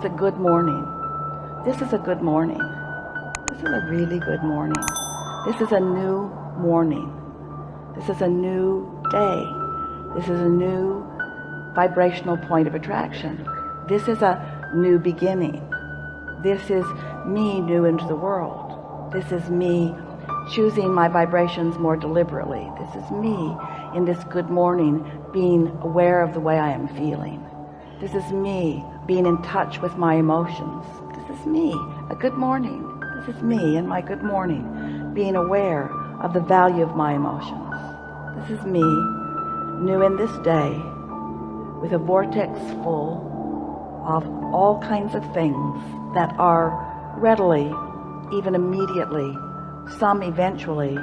it's a good morning this is a good morning this is a really good morning this is a new morning this is a new day this is a new vibrational point of attraction this is a new beginning this is me new into the world this is me choosing my vibrations more deliberately this is me in this good morning being aware of the way I am feeling this is me being in touch with my emotions. This is me a good morning. This is me and my good morning being aware of the value of my emotions. This is me new in this day with a vortex full of all kinds of things that are readily even immediately some eventually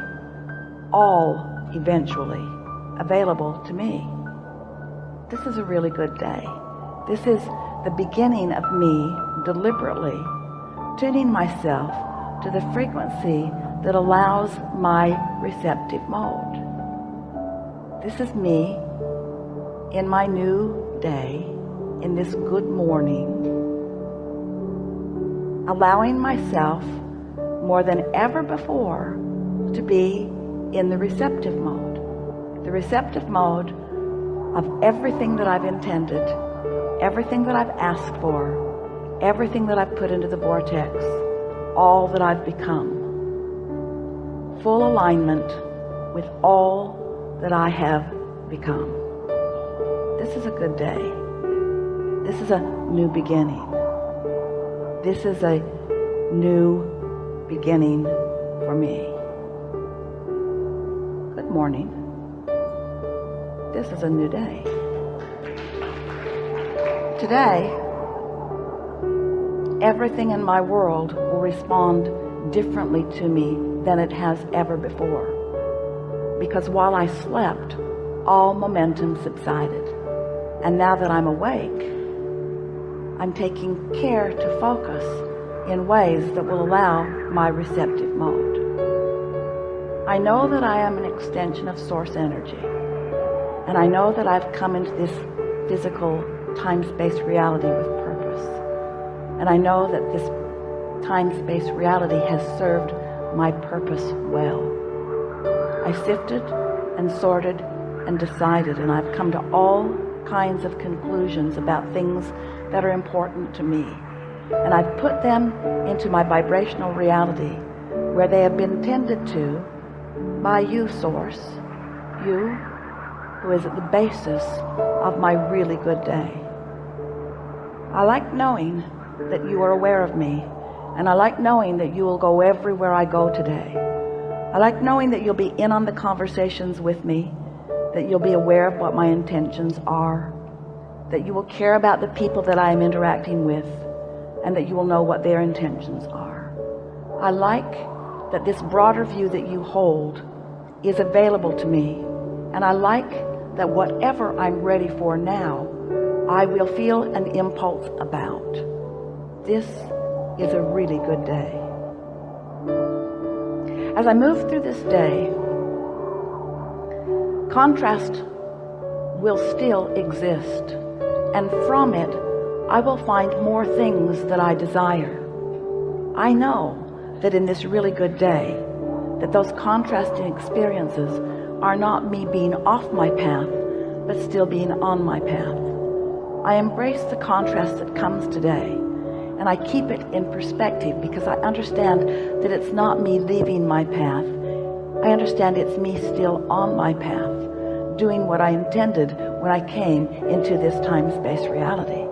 all eventually available to me. This is a really good day. This is the beginning of me deliberately tuning myself to the frequency that allows my receptive mode. This is me in my new day in this good morning allowing myself more than ever before to be in the receptive mode the receptive mode of everything that I've intended everything that I've asked for everything that I've put into the vortex all that I've become. Full alignment with all that I have become. This is a good day. This is a new beginning. This is a new beginning for me. Good morning. This is a new day today everything in my world will respond differently to me than it has ever before. Because while I slept all momentum subsided. And now that I'm awake I'm taking care to focus in ways that will allow my receptive mode. I know that I am an extension of source energy. And I know that I've come into this physical time-space reality with purpose. And I know that this time-space reality has served my purpose well. I sifted and sorted and decided and I've come to all kinds of conclusions about things that are important to me. And I've put them into my vibrational reality where they have been tended to by you source. You who is at the basis of my really good day I like knowing that you are aware of me and I like knowing that you will go everywhere I go today. I like knowing that you'll be in on the conversations with me that you'll be aware of what my intentions are that you will care about the people that I am interacting with and that you will know what their intentions are. I like that this broader view that you hold is available to me and I like that whatever I'm ready for now I will feel an impulse about. This is a really good day. As I move through this day contrast will still exist and from it I will find more things that I desire. I know that in this really good day that those contrasting experiences are not me being off my path but still being on my path I embrace the contrast that comes today and I keep it in perspective because I understand that it's not me leaving my path. I understand it's me still on my path doing what I intended when I came into this time-space reality.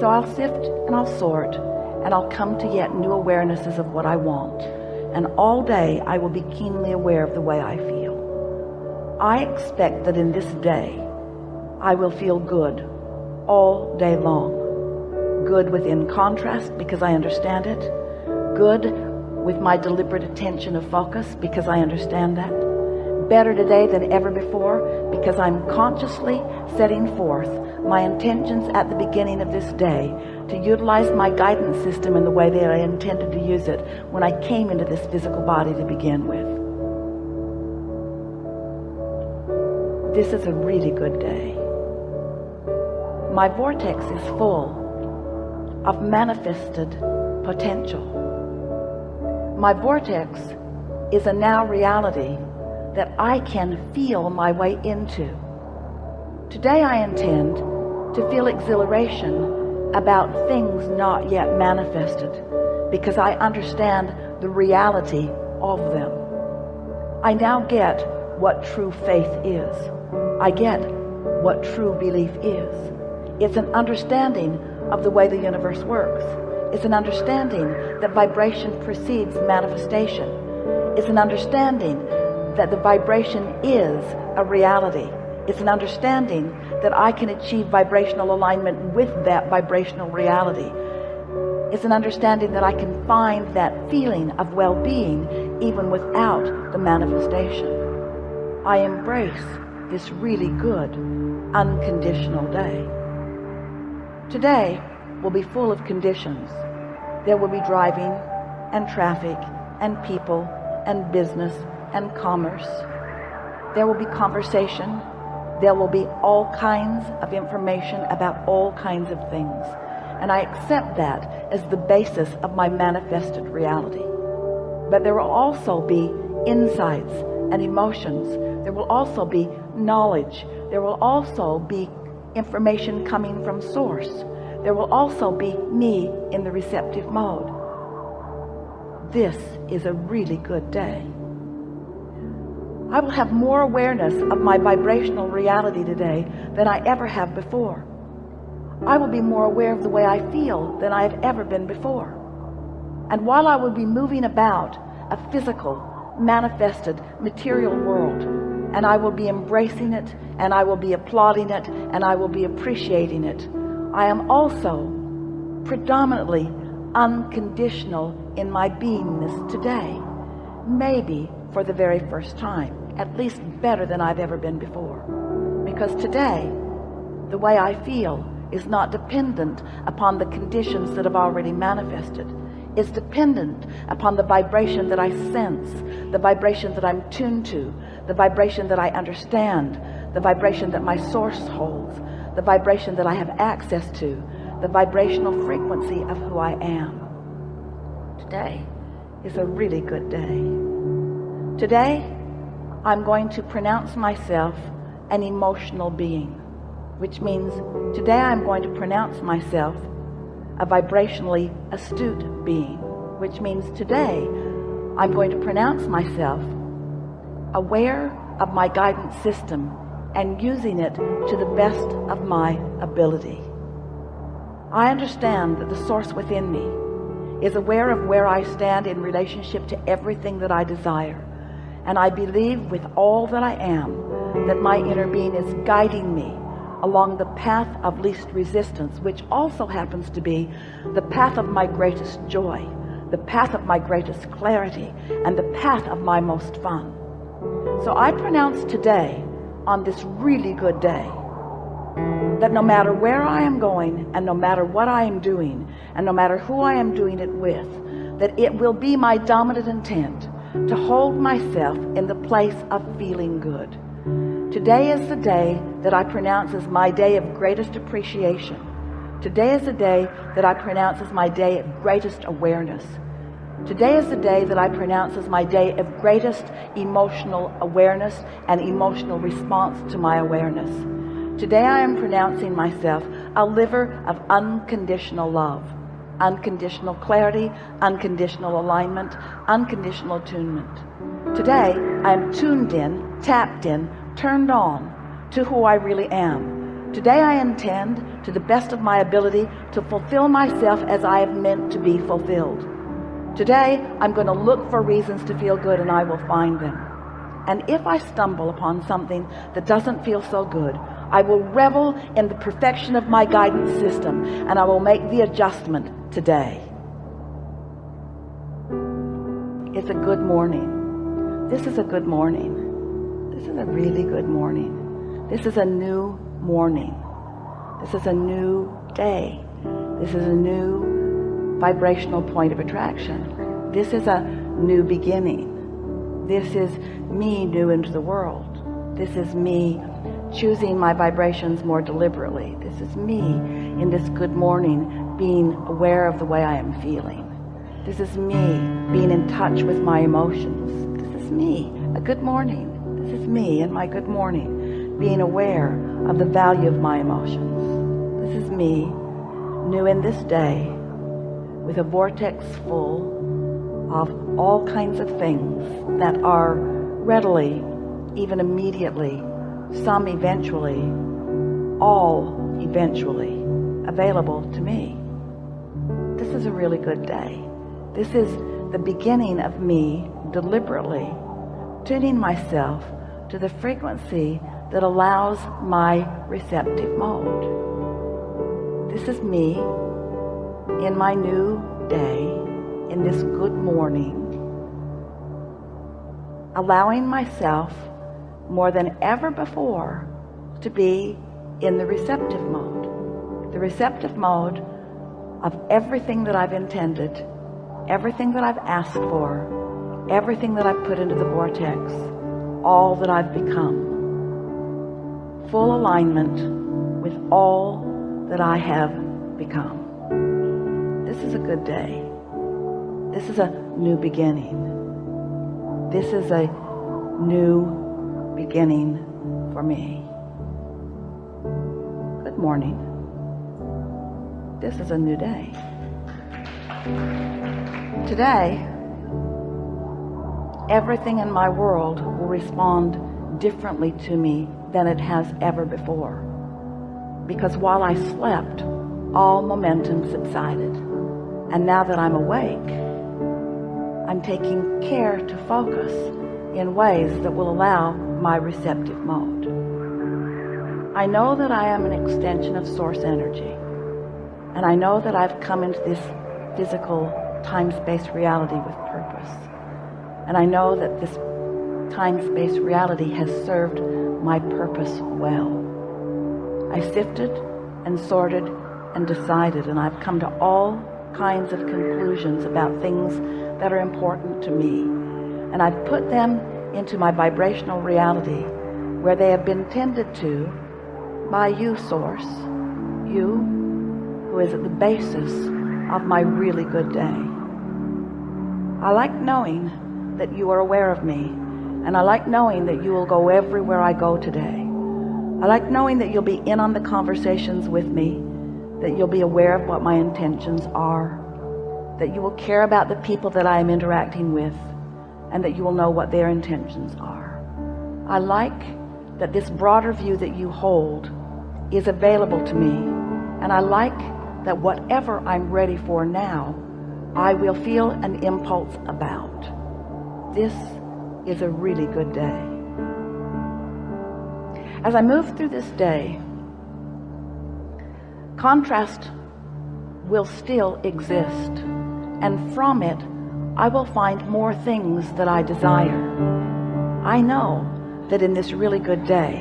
So I'll sift and I'll sort and I'll come to yet new awarenesses of what I want. And all day I will be keenly aware of the way I feel. I expect that in this day I will feel good all day long. Good within contrast because I understand it. Good with my deliberate attention of focus because I understand that. Better today than ever before because I'm consciously setting forth my intentions at the beginning of this day to utilize my guidance system in the way that I intended to use it when I came into this physical body to begin with. This is a really good day my vortex is full of manifested potential. My vortex is a now reality that I can feel my way into. Today I intend to feel exhilaration about things not yet manifested because I understand the reality of them. I now get what true faith is. I get what true belief is. It's an understanding of the way the universe works. It's an understanding that vibration precedes manifestation. It's an understanding that the vibration is a reality. It's an understanding that I can achieve vibrational alignment with that vibrational reality. It's an understanding that I can find that feeling of well-being even without the manifestation. I embrace this really good unconditional day. Today will be full of conditions there will be driving and traffic and people and business and commerce. There will be conversation. There will be all kinds of information about all kinds of things. And I accept that as the basis of my manifested reality. But there will also be insights and emotions. There will also be knowledge. There will also be information coming from source there will also be me in the receptive mode. This is a really good day. I will have more awareness of my vibrational reality today than I ever have before. I will be more aware of the way I feel than I have ever been before. And while I will be moving about a physical, manifested, material world, and I will be embracing it, and I will be applauding it, and I will be appreciating it, I am also predominantly unconditional in my beingness today. Maybe for the very first time at least better than I've ever been before. Because today the way I feel is not dependent upon the conditions that have already manifested it's dependent upon the vibration that I sense the vibration that I'm tuned to the vibration that I understand the vibration that my source holds the vibration that I have access to, the vibrational frequency of who I am. Today is a really good day. Today, I'm going to pronounce myself an emotional being, which means today I'm going to pronounce myself a vibrationally astute being, which means today I'm going to pronounce myself aware of my guidance system and using it to the best of my ability. I understand that the source within me is aware of where I stand in relationship to everything that I desire. And I believe with all that I am that my inner being is guiding me along the path of least resistance, which also happens to be the path of my greatest joy, the path of my greatest clarity, and the path of my most fun. So I pronounce today on this really good day that no matter where I am going and no matter what I am doing and no matter who I am doing it with that it will be my dominant intent to hold myself in the place of feeling good today is the day that I pronounce as my day of greatest appreciation today is the day that I pronounce as my day of greatest awareness Today is the day that I pronounce as my day of greatest emotional awareness and emotional response to my awareness. Today I am pronouncing myself a liver of unconditional love, unconditional clarity, unconditional alignment, unconditional attunement. Today I am tuned in, tapped in, turned on to who I really am. Today I intend to the best of my ability to fulfill myself as I have meant to be fulfilled. Today, I'm going to look for reasons to feel good and I will find them. And if I stumble upon something that doesn't feel so good, I will revel in the perfection of my guidance system and I will make the adjustment today. It's a good morning. This is a good morning. This is a really good morning. This is a new morning. This is a new day. This is a new vibrational point of attraction this is a new beginning this is me new into the world this is me choosing my vibrations more deliberately. This is me in this good morning being aware of the way I am feeling. This is me being in touch with my emotions. This is me, a good morning. This is me in my good morning being aware of the value of my emotions. This is me new in this day with a vortex full of all kinds of things that are readily, even immediately, some eventually, all eventually available to me. This is a really good day. This is the beginning of me deliberately tuning myself to the frequency that allows my receptive mode. This is me in my new day, in this good morning, allowing myself more than ever before to be in the receptive mode. The receptive mode of everything that I've intended, everything that I've asked for, everything that I've put into the vortex, all that I've become. Full alignment with all that I have become. This is a good day. This is a new beginning. This is a new beginning for me. Good morning. This is a new day. Today, everything in my world will respond differently to me than it has ever before. Because while I slept, all momentum subsided. And now that I'm awake, I'm taking care to focus in ways that will allow my receptive mode. I know that I am an extension of source energy. And I know that I've come into this physical time-space reality with purpose. And I know that this time-space reality has served my purpose well. I sifted and sorted and decided and I've come to all kinds of conclusions about things that are important to me. And I've put them into my vibrational reality where they have been tended to by you source you who is at the basis of my really good day I like knowing that you are aware of me and I like knowing that you will go everywhere I go today I like knowing that you'll be in on the conversations with me that you'll be aware of what my intentions are that you will care about the people that I am interacting with and that you will know what their intentions are. I like that this broader view that you hold is available to me and I like that whatever I'm ready for now I will feel an impulse about. This is a really good day. As I move through this day, contrast will still exist and from it I will find more things that I desire. I know that in this really good day,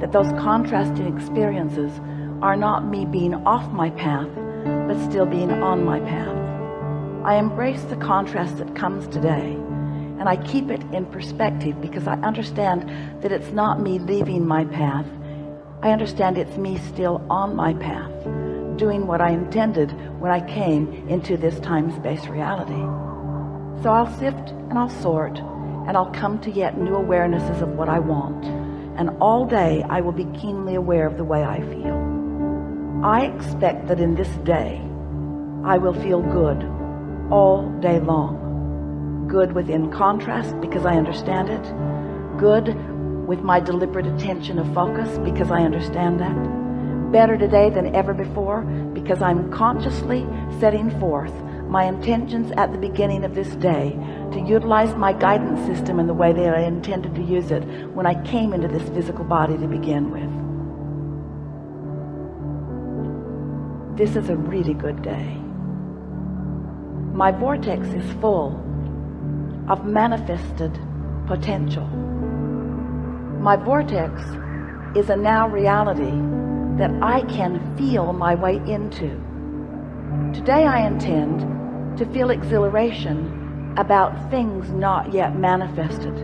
that those contrasting experiences are not me being off my path, but still being on my path. I embrace the contrast that comes today and I keep it in perspective because I understand that it's not me leaving my path. I understand it's me still on my path, doing what I intended when I came into this time-space reality. So I'll sift and I'll sort and I'll come to yet new awarenesses of what I want. And all day I will be keenly aware of the way I feel. I expect that in this day I will feel good all day long. Good within contrast because I understand it. Good with my deliberate attention of focus because I understand that. Better today than ever before because I'm consciously setting forth my intentions at the beginning of this day to utilize my guidance system in the way that I intended to use it when I came into this physical body to begin with. This is a really good day. My vortex is full of manifested potential. My vortex is a now reality that I can feel my way into. Today I intend to feel exhilaration about things not yet manifested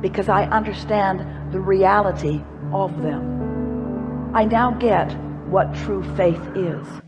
because I understand the reality of them I now get what true faith is